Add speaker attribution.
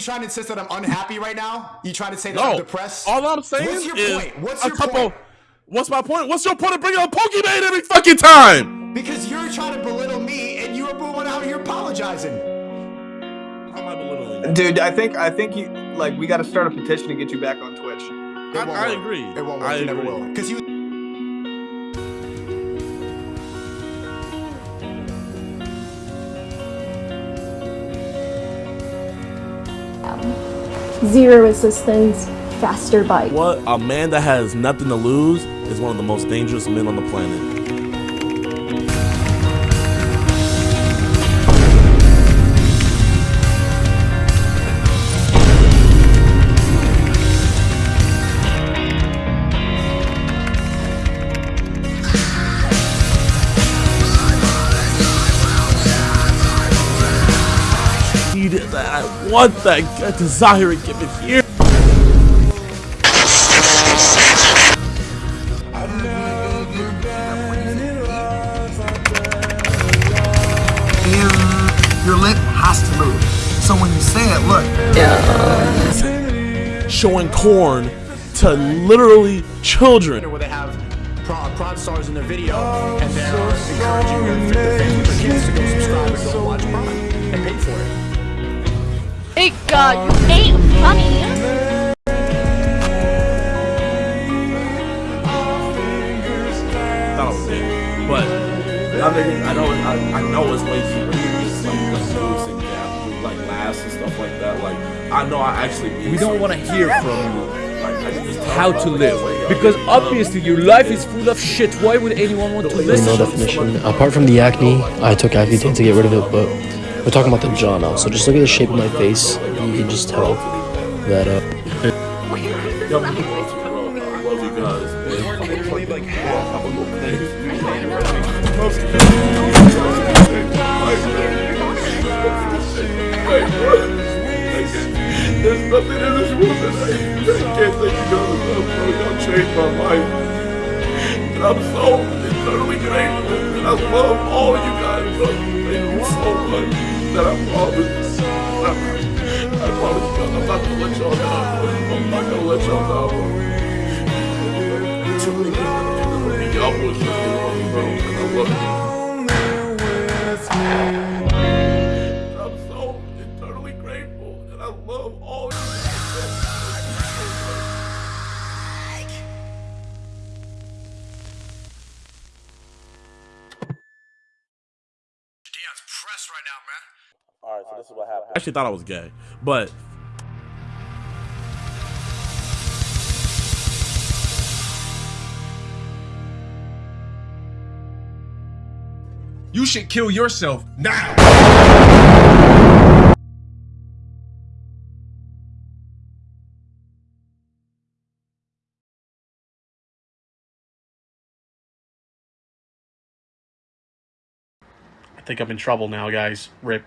Speaker 1: you trying to insist that I'm unhappy right now? You trying to say that
Speaker 2: No,
Speaker 1: I'm depressed?
Speaker 2: all I'm saying
Speaker 1: What's your
Speaker 2: is
Speaker 1: point? What's your
Speaker 2: couple.
Speaker 1: point?
Speaker 2: What's my point? What's your point of bringing up Pokemon every fucking time?
Speaker 1: Because you're trying to belittle me, and you were going out here apologizing.
Speaker 2: How am I belittling you?
Speaker 3: Dude, I think I think you like we got to start a petition to get you back on Twitch.
Speaker 1: It
Speaker 2: I-
Speaker 1: won't
Speaker 2: I
Speaker 1: work.
Speaker 2: agree.
Speaker 1: It won't work.
Speaker 2: I
Speaker 1: It never
Speaker 2: agree.
Speaker 1: will. Because you.
Speaker 4: Zero assistance, faster bike.
Speaker 2: What a man that has nothing to lose is one of the most dangerous men on the planet. Need that. I want that. I desire it. Give it here.
Speaker 5: Your lip has to move. So when you say it, look,
Speaker 2: showing corn to literally children.
Speaker 1: where they have prod, prod stars in their video, and they're encouraging their, their family, their kids to go subscribe and go watch prod and pay for it.
Speaker 6: Hey God, you ain't funny.
Speaker 2: thought I was dead. But I think I know I, I know it's way cheaper than just like like Bruce and Gap like laughs and stuff like that. Like I know I actually
Speaker 7: We don't want to hear from you
Speaker 2: like,
Speaker 7: how to live. Because obviously your life is full of shit. Why would anyone want to
Speaker 8: There's no
Speaker 7: listen?
Speaker 8: definition. Apart from the acne, I took Accutane to get rid of it, but we're talking about the jaw now. So just look at the shape of my face, you can just tell that uh.
Speaker 2: I'm go. There's nothing in this world that I, can't thank you. Y'all changed my. And I'm so. And I love all you guys. Thank you so much. That I promise.
Speaker 1: Dion's right now, man.
Speaker 2: All right, so this is what happened. I actually thought I was gay, but
Speaker 9: You should kill yourself now.
Speaker 10: Think I'm in trouble now, guys. Rip.